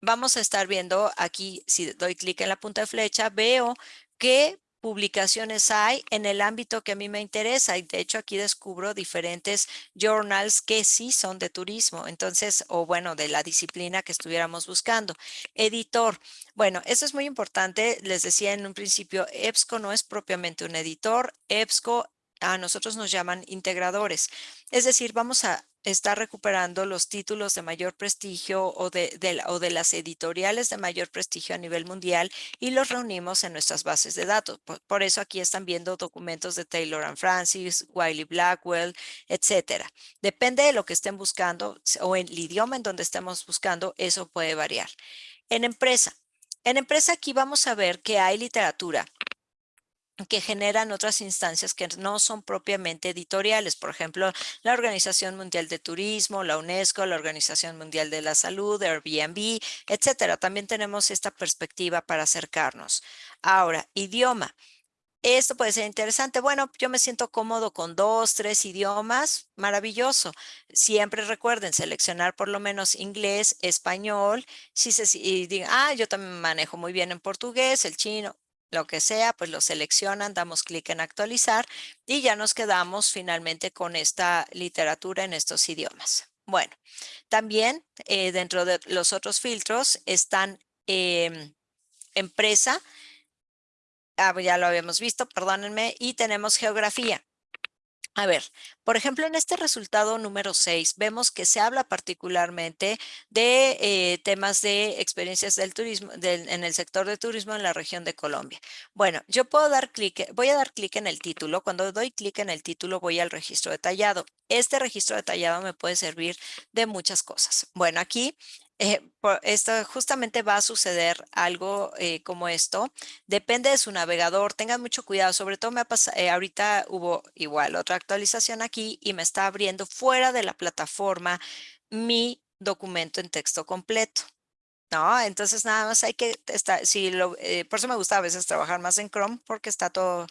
vamos a estar viendo aquí, si doy clic en la punta de flecha, veo qué publicaciones hay en el ámbito que a mí me interesa. Y de hecho aquí descubro diferentes journals que sí son de turismo. Entonces, o bueno, de la disciplina que estuviéramos buscando. Editor. Bueno, eso es muy importante. Les decía en un principio, EBSCO no es propiamente un editor. EBSCO a nosotros nos llaman integradores. Es decir, vamos a está recuperando los títulos de mayor prestigio o de, o de las editoriales de mayor prestigio a nivel mundial y los reunimos en nuestras bases de datos. Por, eso aquí están viendo documentos de Taylor and Francis, Wiley Blackwell, etcétera. Depende de lo que estén buscando o en el idioma en donde estemos buscando, eso puede variar. En empresa. En empresa aquí vamos a ver que hay literatura que generan otras instancias que no son propiamente editoriales, por ejemplo, la Organización Mundial de Turismo, la UNESCO, la Organización Mundial de la Salud, Airbnb, etcétera. También tenemos esta perspectiva para acercarnos. Ahora, idioma. Esto puede ser interesante. Bueno, yo me siento cómodo con dos, tres idiomas. Maravilloso. Siempre recuerden seleccionar por lo menos inglés, español. Si se y digan, ah, yo también manejo muy bien en portugués, el chino lo que sea, pues lo seleccionan, damos clic en actualizar y ya nos quedamos finalmente con esta literatura en estos idiomas. Bueno, también eh, dentro de los otros filtros están em, empresa, ah, ya lo habíamos visto, perdónenme, y tenemos geografía. A ver, por ejemplo, en este resultado número 6 vemos que se habla particularmente de eh, temas de experiencias del turismo en el sector de turismo en la región de Colombia. Bueno, yo puedo dar clic, voy a dar clic en el título. Cuando doy clic en el título voy al registro detallado. Este registro detallado me puede servir de muchas cosas. Bueno, aquí eh, esto justamente va a suceder algo eh, como esto. Depende de su navegador. Tengan mucho cuidado. Sobre todo me ha pasado, eh, ahorita hubo igual otra actualización aquí y me está abriendo fuera de la plataforma mi documento en texto completo. ¿no? Entonces nada más hay que estar, si lo, por eso me gusta a veces trabajar más en Chrome porque está todo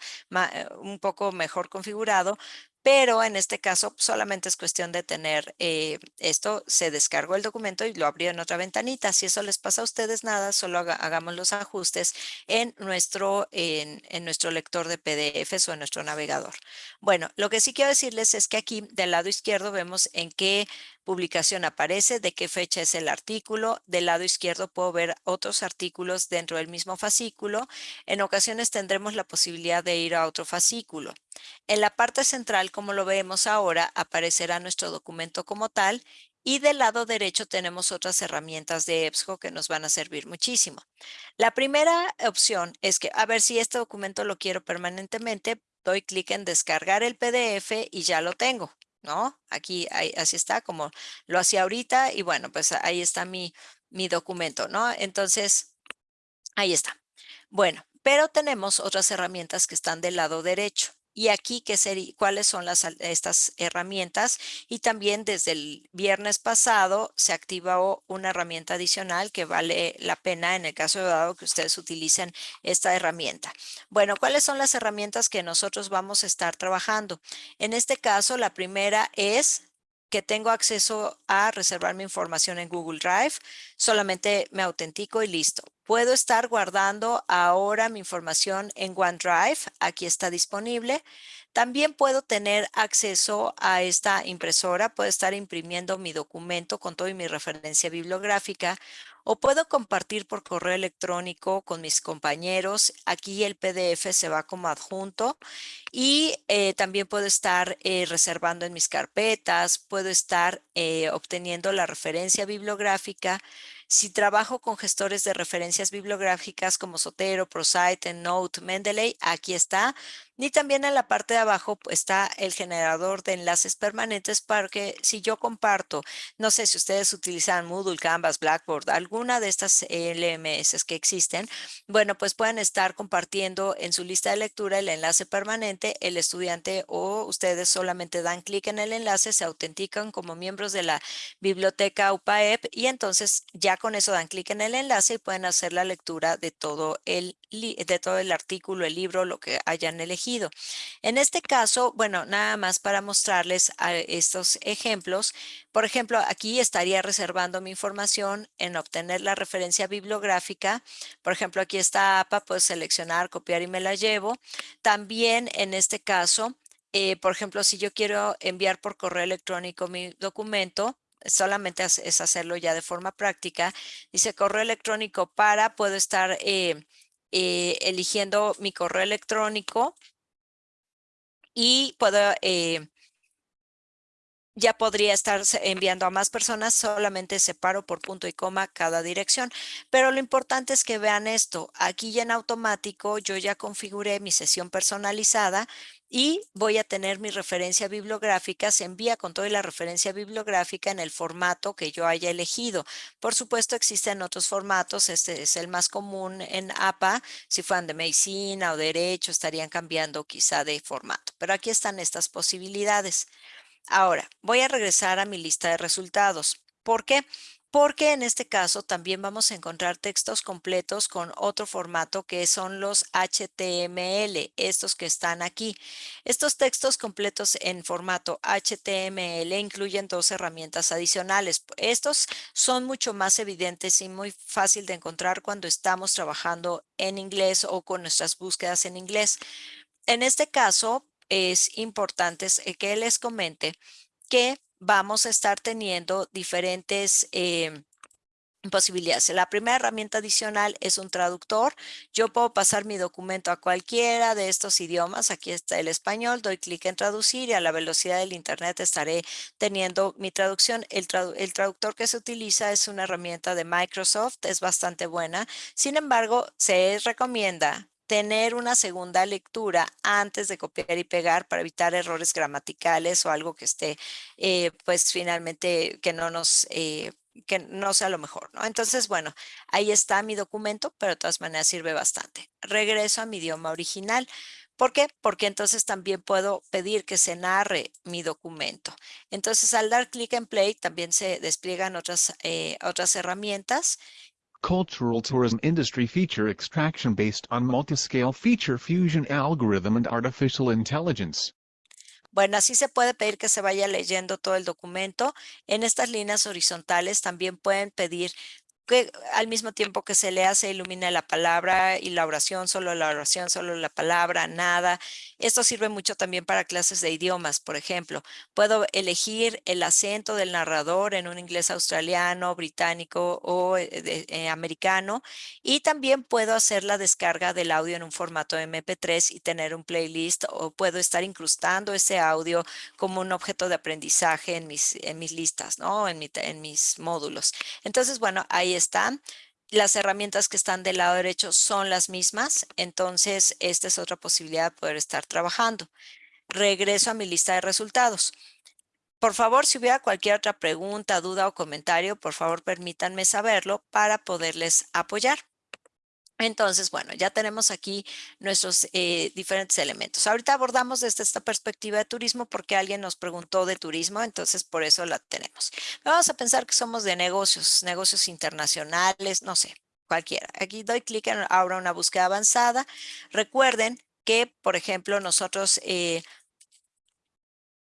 un poco mejor configurado, pero en este caso solamente es cuestión de tener eh, esto, se descargó el documento y lo abrió en otra ventanita. Si eso les pasa a ustedes, nada, solo hagamos los ajustes en nuestro, en, en nuestro lector de PDFs o en nuestro navegador. Bueno, lo que sí quiero decirles es que aquí del lado izquierdo vemos en qué publicación aparece, de qué fecha es el artículo. Del lado izquierdo puedo ver otros artículos dentro del mismo fascículo. En ocasiones tendremos la posibilidad de ir a otro fascículo. En la parte central, como lo vemos ahora, aparecerá nuestro documento como tal y del lado derecho tenemos otras herramientas de EBSCO que nos van a servir muchísimo. La primera opción es que, a ver si este documento lo quiero permanentemente, doy clic en descargar el PDF y ya lo tengo, ¿no? Aquí así está como lo hacía ahorita y bueno, pues ahí está mi, mi documento, ¿no? Entonces, ahí está. Bueno, pero tenemos otras herramientas que están del lado derecho y aquí qué sería, cuáles son estas herramientas. Y también desde el viernes pasado se activó una herramienta adicional que vale la pena en el caso de dado que ustedes utilicen esta herramienta. Bueno, ¿cuáles son las herramientas que nosotros vamos a estar trabajando? En este caso, la primera es que tengo acceso a reservar mi información en Google Drive, solamente me autentico y listo. Puedo estar guardando ahora mi información en OneDrive, aquí está disponible. También puedo tener acceso a esta impresora, puedo estar imprimiendo mi documento con toda mi referencia bibliográfica o puedo compartir por correo electrónico con mis compañeros. Aquí el PDF se va como adjunto y eh, también puedo estar eh, reservando en mis carpetas, puedo estar eh, obteniendo la referencia bibliográfica. Si trabajo con gestores de referencias bibliográficas como Sotero, ProSite, Note, Mendeley, aquí está. Y también en la parte de abajo pues, está el generador de enlaces permanentes para que si yo comparto, no sé si ustedes utilizan Moodle, Canvas, Blackboard, alguna de estas LMS que existen, bueno, pues pueden estar compartiendo en su lista de lectura el enlace permanente, el estudiante o ustedes solamente dan clic en el enlace, se autentican como miembros de la biblioteca UPAEP y entonces ya con eso dan clic en el enlace y pueden hacer la lectura de todo el, de todo el artículo, el libro, lo que hayan elegido. En este caso, bueno, nada más para mostrarles estos ejemplos. Por ejemplo, aquí estaría reservando mi información en obtener la referencia bibliográfica. Por ejemplo, aquí está APA, puedo seleccionar, copiar y me la llevo. También en este caso, eh, por ejemplo, si yo quiero enviar por correo electrónico mi documento, solamente es hacerlo ya de forma práctica. Dice correo electrónico para, puedo estar eh, eh, eligiendo mi correo electrónico y puedo eh, ya podría estar enviando a más personas, solamente separo por punto y coma cada dirección. Pero lo importante es que vean esto. Aquí ya en automático yo ya configuré mi sesión personalizada y voy a tener mi referencia bibliográfica, se envía con toda la referencia bibliográfica en el formato que yo haya elegido. Por supuesto, existen otros formatos, este es el más común en APA, si fueran de medicina o derecho, estarían cambiando quizá de formato, pero aquí están estas posibilidades. Ahora, voy a regresar a mi lista de resultados. ¿Por qué? Porque en este caso también vamos a encontrar textos completos con otro formato que son los HTML, estos que están aquí. Estos textos completos en formato HTML incluyen dos herramientas adicionales. Estos son mucho más evidentes y muy fácil de encontrar cuando estamos trabajando en inglés o con nuestras búsquedas en inglés. En este caso, es importante eh, que les comente que vamos a estar teniendo diferentes em, posibilidades. La primera herramienta adicional es un traductor. Yo puedo pasar mi documento a cualquiera de estos idiomas. Aquí está el español, doy clic en traducir y a la velocidad del internet estaré teniendo mi traducción. El, el, traductor que se utiliza es una herramienta de Microsoft, es bastante buena. Sin embargo, se recomienda tener una segunda lectura antes de copiar y pegar para evitar errores gramaticales o algo que esté, eh, pues finalmente que no nos, eh, que no sea lo mejor, ¿no? Entonces, bueno, ahí está mi documento, pero de todas maneras sirve bastante. Regreso a mi idioma original. ¿Por qué? Porque entonces también puedo pedir que se narre mi documento. Entonces, al dar clic en play, también se despliegan otras, eh, otras herramientas cultural tourism industry feature extraction based on multiscale feature fusion algorithm and artificial intelligence. Bueno, así se puede pedir que se vaya leyendo todo el documento. En estas líneas horizontales también pueden pedir que al mismo tiempo que se lea se ilumina la palabra y la oración, solo la oración, solo la palabra, nada. Esto sirve mucho también para clases de idiomas, por ejemplo. Puedo elegir el acento del narrador en un inglés australiano, británico o eh, eh, americano y también puedo hacer la descarga del audio en un formato MP3 y tener un playlist o puedo estar incrustando ese audio como un objeto de aprendizaje en mis, en mis listas, ¿no? En, en mis módulos. Entonces, bueno, ahí están. Las herramientas que están del lado derecho son las mismas, entonces esta es otra posibilidad de poder estar trabajando. Regreso a mi lista de resultados. Por favor, si hubiera cualquier otra pregunta, duda o comentario, por favor permítanme saberlo para poderles apoyar. Entonces, bueno, ya tenemos aquí nuestros eh, diferentes elementos. Ahorita abordamos desde esta perspectiva de turismo porque alguien nos preguntó de turismo, entonces por eso la tenemos. Vamos a pensar que somos de negocios, negocios internacionales, no sé, cualquiera. Aquí doy clic en ahora una búsqueda avanzada. Recuerden que, por ejemplo, nosotros eh,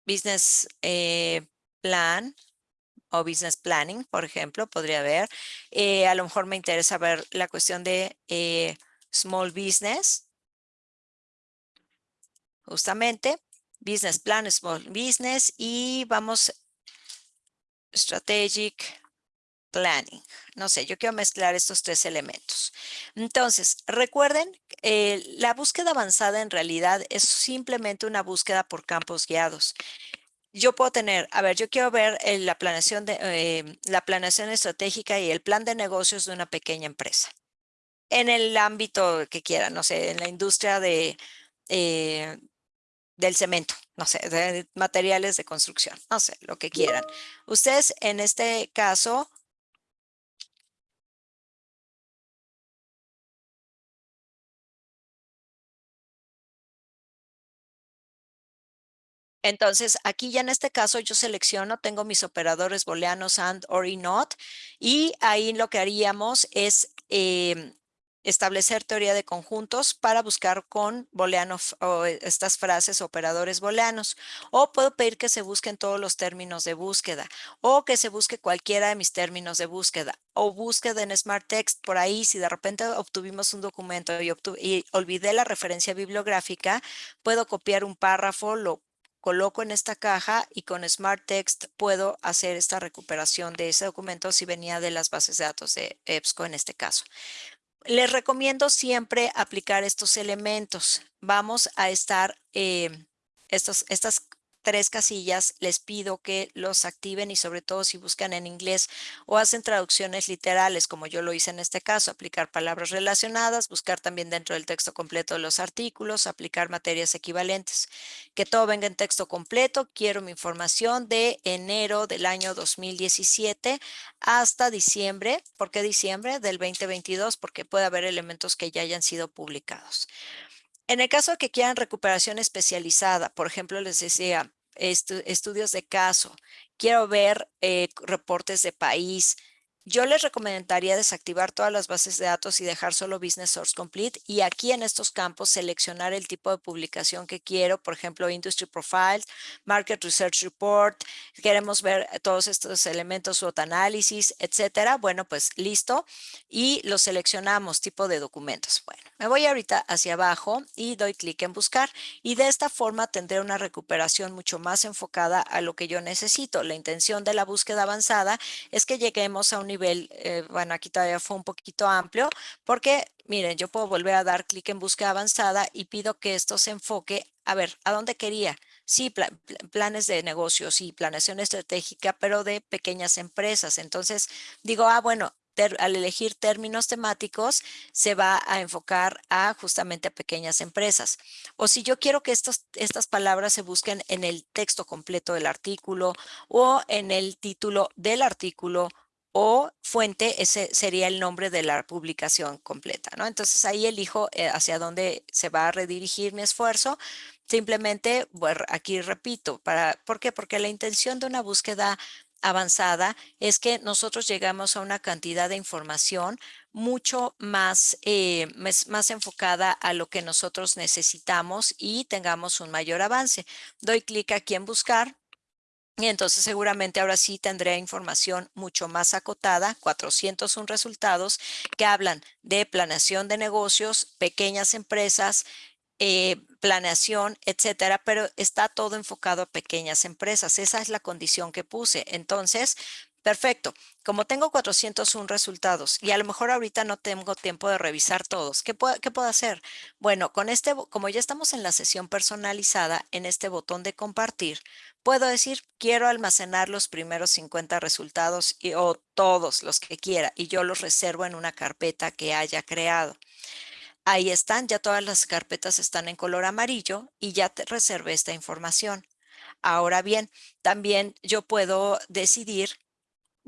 Business eh, Plan o business planning, por ejemplo, podría haber. Eh, a lo mejor me interesa ver la cuestión de eh, small business. Justamente, business plan, small business y vamos strategic planning. No sé, yo quiero mezclar estos tres elementos. Entonces, recuerden, eh, la búsqueda avanzada en realidad es simplemente una búsqueda por campos guiados yo puedo tener, a ver, yo quiero ver eh, la planeación de em, la planeación estratégica y el plan de negocios de una pequeña empresa. En el ámbito que quiera, no sé, en la industria de eh, del cemento, no sé, de materiales de construcción, no sé, lo que quieran. Ustedes en este caso Entonces, aquí ya en este caso yo selecciono, tengo mis operadores booleanos AND, OR y NOT, y ahí lo que haríamos es em, establecer teoría de conjuntos para buscar con booleanos o estas frases operadores booleanos. O puedo pedir que se busquen todos los términos de búsqueda o que se busque cualquiera de mis términos de búsqueda o búsqueda en Smart Text por ahí. Si de repente obtuvimos un documento y, y olvidé la referencia bibliográfica, puedo copiar un párrafo, lo coloco en esta caja y con Smart Text puedo hacer esta recuperación de ese documento si venía de las bases de datos de EBSCO en este caso. Les recomiendo siempre aplicar estos elementos. Vamos a estar, eh, estos, estas tres casillas, les pido que los activen y sobre todo si buscan en inglés o hacen traducciones literales, como yo lo hice en este caso, aplicar palabras relacionadas, buscar también dentro del texto completo de los artículos, aplicar materias equivalentes. Que todo venga en texto completo, quiero mi información de enero del año 2017 hasta diciembre. ¿Por qué diciembre? Del 2022, porque puede haber elementos que ya hayan sido publicados. En el caso de que quieran recuperación especializada, por ejemplo, les decía, estudios de caso, quiero ver eh, reportes de país, yo les recomendaría desactivar todas las bases de datos y dejar solo Business Source Complete y aquí en estos campos seleccionar el tipo de publicación que quiero, por ejemplo, Industry Profiles, Market Research Report, queremos ver todos estos elementos, SWOT análisis, etcétera. Bueno, pues listo y lo seleccionamos, tipo de documentos. Bueno, me voy ahorita hacia abajo y doy clic en buscar y de esta forma tendré una recuperación mucho más enfocada a lo que yo necesito. La intención de la búsqueda avanzada es que lleguemos a un nivel eh, bueno, aquí todavía fue un poquito amplio, porque miren, yo puedo volver a dar clic en búsqueda avanzada y pido que esto se enfoque, a ver, ¿a dónde quería? Sí, planes de negocios y planeación estratégica, pero de pequeñas empresas. Entonces digo, ah, bueno, al elegir términos temáticos, se va a enfocar a justamente a pequeñas empresas. O si yo quiero que estos, estas palabras se busquen en el texto completo del artículo o en el título del artículo o fuente, ese sería el nombre de la publicación completa, ¿no? Entonces ahí elijo eh, hacia dónde se va a redirigir mi esfuerzo. Simplemente, bueno, aquí repito, para, ¿por qué? Porque la intención de una búsqueda avanzada es que nosotros llegamos a una cantidad de información mucho más, eh, más enfocada a lo que nosotros necesitamos y tengamos un mayor avance. Doy clic aquí en buscar y entonces seguramente ahora sí tendré información mucho más acotada, 401 resultados que hablan de planeación de negocios, pequeñas empresas, eh, planeación, etcétera, pero está todo enfocado a pequeñas empresas. Esa es la condición que puse. Entonces, Perfecto. Como tengo 401 resultados y a lo mejor ahorita no tengo tiempo de revisar todos, ¿qué puedo, ¿qué puedo hacer? Bueno, con este, como ya estamos en la sesión personalizada, en este botón de compartir, puedo decir, quiero almacenar los primeros 50 resultados y, o todos los que quiera y yo los reservo en una carpeta que haya creado. Ahí están, ya todas las carpetas están en color amarillo y ya te reservé esta información. Ahora bien, también yo puedo decidir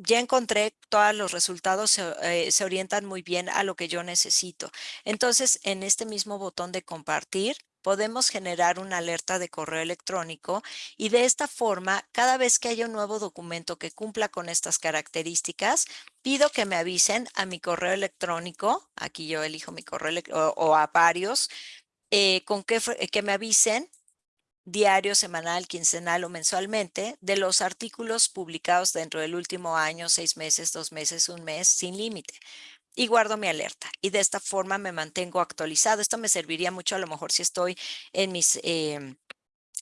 ya encontré todos los resultados, eh, se orientan muy bien a lo que yo necesito. Entonces, en este mismo botón de compartir, podemos generar una alerta de correo electrónico y de esta forma, cada vez que haya un nuevo documento que cumpla con estas características, pido que me avisen a mi correo electrónico, aquí yo elijo mi correo o, a varios, eh, con que, que me avisen diario, semanal, quincenal o mensualmente de los artículos publicados dentro del último año, seis meses, dos meses, un mes, sin límite. Y guardo mi alerta y de esta forma me mantengo actualizado. Esto me serviría mucho a lo mejor si estoy en mis... Em,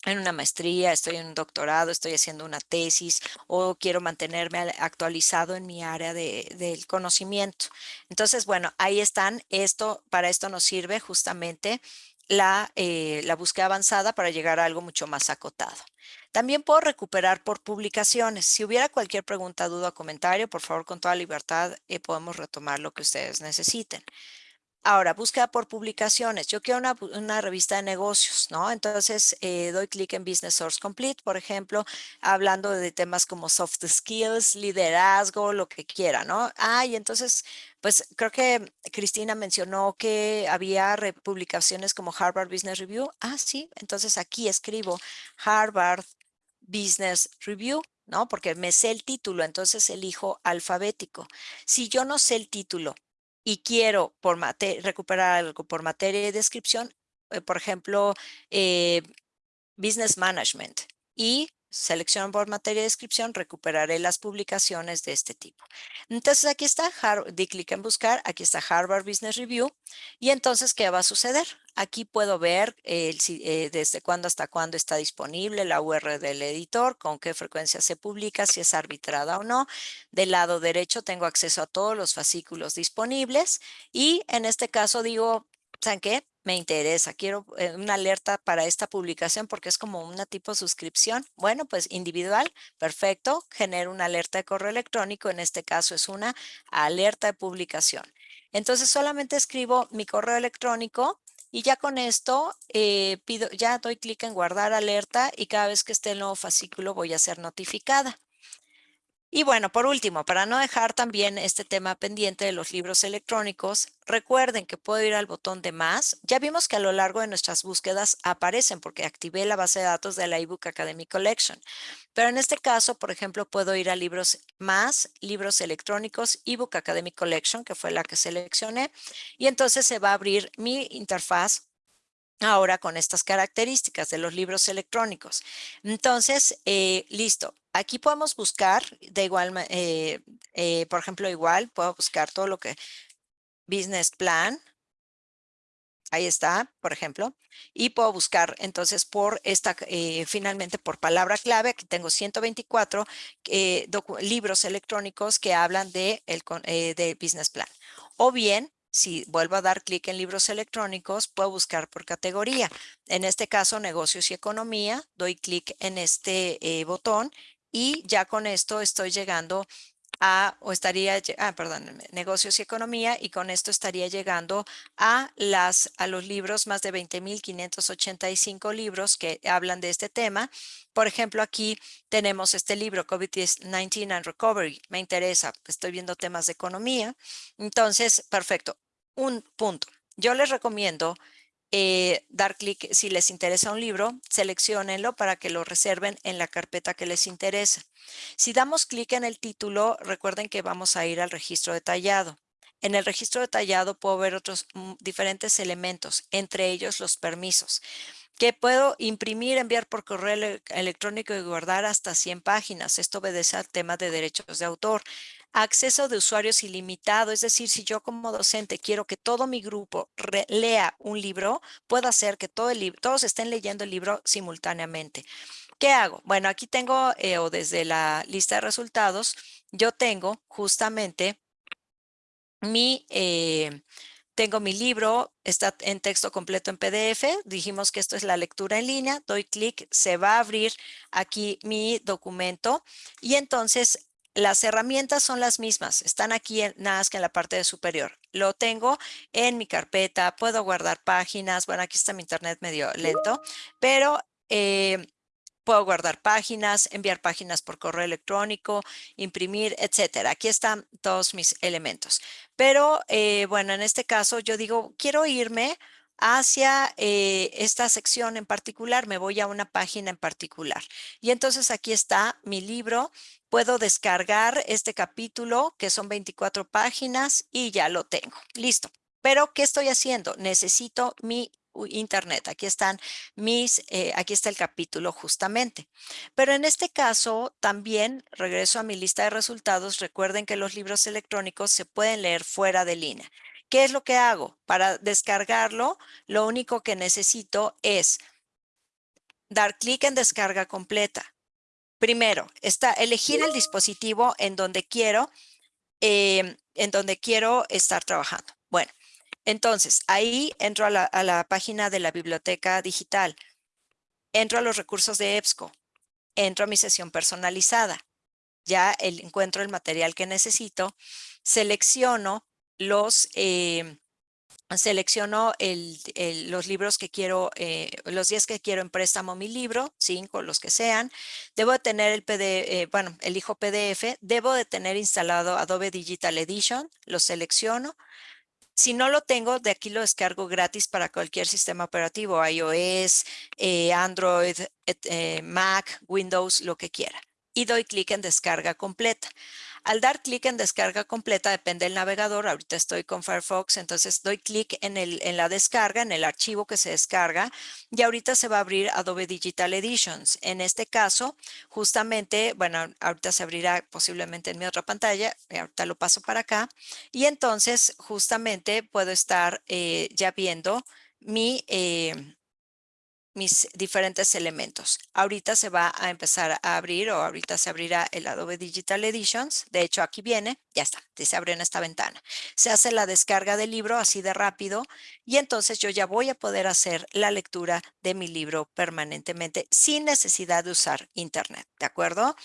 en una maestría, estoy en un doctorado, estoy haciendo una tesis o quiero mantenerme actualizado en mi área de, del conocimiento. Entonces, bueno, ahí están. Esto, para esto nos sirve justamente la, eh, búsqueda avanzada para llegar a algo mucho más acotado. También puedo recuperar por publicaciones. Si hubiera cualquier pregunta, duda o comentario, por favor, con toda libertad, eh, podemos retomar lo que ustedes necesiten. Ahora, búsqueda por publicaciones. Yo quiero una, revista de negocios, ¿no? Entonces, eh, doy clic en Business Source Complete, por ejemplo, hablando de temas como soft skills, liderazgo, lo que quiera, ¿no? Ah, y entonces, pues creo que Cristina mencionó que había publicaciones como Harvard Business Review. Ah, sí, entonces aquí escribo Harvard Business Review, ¿no? Porque me sé el título, entonces elijo alfabético. Si yo no sé el título y quiero por recuperar algo por materia y descripción, eh, por ejemplo, eh, Business Management y selecciono por materia de descripción, recuperaré las publicaciones de este tipo. Entonces aquí está, di clic en buscar, aquí está Harvard Business Review y entonces, ¿qué va a suceder? Aquí puedo ver eh, desde cuándo hasta cuándo está disponible la URL del editor, con qué frecuencia se publica, si es arbitrada o no. Del lado derecho tengo acceso a todos los fascículos disponibles y en este caso digo, ¿saben qué? me interesa, quiero eh, una alerta para esta publicación porque es como una tipo suscripción. Bueno, pues individual, perfecto, genero una alerta de correo electrónico, en este caso es una alerta de publicación. Entonces solamente escribo mi correo electrónico y ya con esto eh, pido, ya doy clic en guardar alerta y cada vez que esté el nuevo fascículo voy a ser notificada. Y bueno, por último, para no dejar también este tema pendiente de los libros electrónicos, recuerden que puedo ir al botón de más. Ya vimos que a lo largo de nuestras búsquedas aparecen porque activé la base de datos de la ebook Academy Collection. Pero en este caso, por ejemplo, puedo ir a libros más, libros electrónicos, ebook Academy Collection, que fue la que seleccioné. Y entonces se va a abrir mi interfaz ahora con estas características de los libros electrónicos. Entonces, eh, listo. Aquí podemos buscar de igual, eh, eh, por ejemplo, igual puedo buscar todo lo que business plan. Ahí está, por ejemplo. Y puedo buscar entonces por esta, finalmente por palabra clave. Aquí tengo 124 libros electrónicos que hablan de, el, de business plan. O bien si vuelvo a dar clic en libros electrónicos, puedo buscar por categoría. En este caso, negocios y economía, doy clic en este eh, botón y ya con esto estoy llegando a, o estaría, ah, perdón, negocios y economía, y con esto estaría llegando a, las, a los libros, más de 20.585 libros que hablan de este tema. Por ejemplo, aquí tenemos este libro, COVID-19 and Recovery. Me interesa, estoy viendo temas de economía. Entonces, perfecto. Un punto. Yo les recomiendo eh, dar clic, si les interesa un libro, seleccionenlo para que lo reserven en la carpeta que les interesa. Si damos clic en el título, recuerden que vamos a ir al registro detallado. En el registro detallado puedo ver otros mm, diferentes elementos, entre ellos los permisos que puedo imprimir, enviar por correo electrónico y guardar hasta 100 páginas. Esto obedece al tema de derechos de autor. Acceso de usuarios ilimitado, es decir, si yo como docente quiero que todo mi grupo lea un libro, puedo hacer que todo el todos estén leyendo el libro simultáneamente. ¿Qué hago? Bueno, aquí tengo, eh, o desde la lista de resultados, yo tengo justamente mi... Eh, tengo mi libro, está en texto completo en PDF. Dijimos que esto es la lectura en línea. Doy clic, se va a abrir aquí mi documento y entonces las herramientas son las mismas. Están aquí en, nada más que en la parte de superior. Lo tengo en mi carpeta, puedo guardar páginas. Bueno, aquí está mi internet medio lento, pero eh, Puedo guardar páginas, enviar páginas por correo electrónico, imprimir, etcétera. Aquí están todos mis elementos. Pero eh, bueno, en este caso yo digo, quiero irme hacia eh, esta sección en particular, me voy a una página en particular. Y entonces aquí está mi libro. Puedo descargar este capítulo, que son 24 páginas, y ya lo tengo. Listo. Pero, ¿qué estoy haciendo? Necesito mi internet. Aquí están mis, eh, aquí está el capítulo justamente. Pero en este caso también regreso a mi lista de resultados. Recuerden que los libros electrónicos se pueden leer fuera de línea. ¿Qué es lo que hago? Para descargarlo, lo único que necesito es dar clic en descarga completa. Primero, está, elegir el dispositivo en donde quiero, em, en donde quiero estar trabajando. Bueno, entonces, ahí entro a la, página de la biblioteca digital, entro a los recursos de EBSCO, entro a mi sesión personalizada, ya encuentro el material que necesito, selecciono los, eh, selecciono el, el, los libros que quiero, eh, los 10 que quiero en préstamo mi libro, 5, los que sean. Debo de tener el PDF, eh, bueno, elijo PDF. Debo de tener instalado Adobe Digital Edition, lo selecciono. Si no lo tengo, de aquí lo descargo gratis para cualquier sistema operativo, iOS, eh, Android, eh, Mac, Windows, lo que quiera. Y doy clic en descarga completa. Al dar clic en descarga completa, depende del navegador, ahorita estoy con Firefox, entonces doy clic en, la descarga, en el archivo que se descarga, y ahorita se va a abrir Adobe Digital Editions. En este caso, justamente, bueno, ahorita se abrirá posiblemente en mi otra pantalla, ahorita lo paso para acá, y entonces justamente puedo estar eh, ya viendo mi... Eh, mis diferentes elementos. Ahorita se va a empezar a abrir o ahorita se abrirá el Adobe Digital Editions. De hecho, aquí viene, ya está, se abre en esta ventana. Se hace la descarga del libro así de rápido y entonces yo ya voy a poder hacer la lectura de mi libro permanentemente sin necesidad de usar internet, ¿de acuerdo?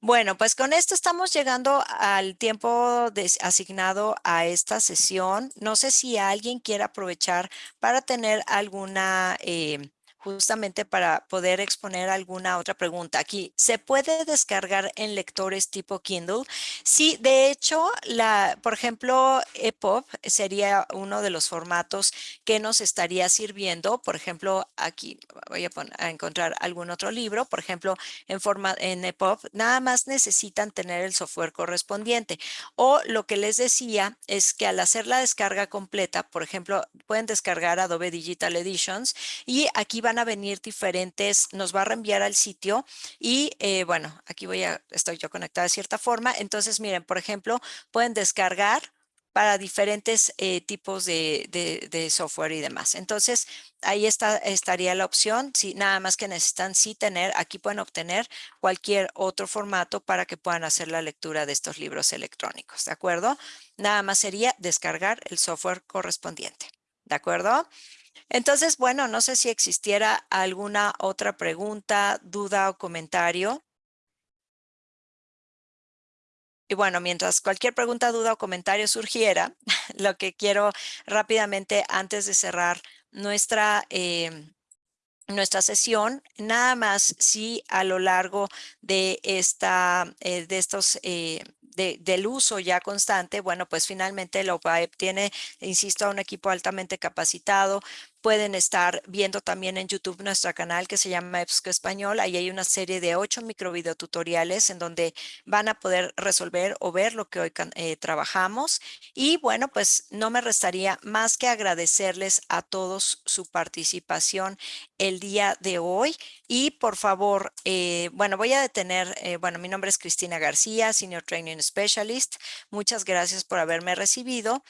Bueno, pues con esto estamos llegando al tiempo asignado a esta sesión. No sé si alguien quiere aprovechar para tener alguna eh, justamente para poder exponer alguna otra pregunta. Aquí, ¿se puede descargar en lectores tipo Kindle? Sí, de hecho, la, por ejemplo, EPUB sería uno de los formatos que nos estaría sirviendo. Por ejemplo, aquí voy a, a encontrar algún otro libro, por ejemplo, en, forma, en EPUB, nada más necesitan tener el software correspondiente. O lo que les decía es que al hacer la descarga completa, por ejemplo, pueden descargar Adobe Digital Editions y aquí van a venir diferentes, nos va a reenviar al sitio y eh, bueno, aquí voy a, estoy yo conectada de cierta forma. Entonces, miren, por ejemplo, pueden descargar para diferentes eh, tipos de, software y demás. Entonces, ahí está, estaría la opción. Si nada más que necesitan sí tener, aquí pueden obtener cualquier otro formato para que puedan hacer la lectura de estos libros electrónicos, ¿de acuerdo? Nada más sería descargar el software correspondiente, ¿de acuerdo? Entonces, bueno, no sé si existiera alguna otra pregunta, duda o comentario. Y bueno, mientras cualquier pregunta, duda o comentario surgiera, lo que quiero rápidamente antes de cerrar nuestra, em, nuestra sesión, nada más si a lo largo de, esta, eh, de estos eh, del uso ya constante, bueno, pues finalmente la OPAEP tiene, insisto, un equipo altamente capacitado, Pueden estar viendo también en YouTube nuestro canal que se llama EBSCO Español. Ahí hay una serie de ocho microvideotutoriales en donde van a poder resolver o ver lo que hoy eh, trabajamos. Y bueno, pues no me restaría más que agradecerles a todos su participación el día de hoy. Y por favor, eh, bueno, voy a detener, eh, bueno, mi nombre es Cristina García, Senior Training Specialist. Muchas gracias por haberme recibido.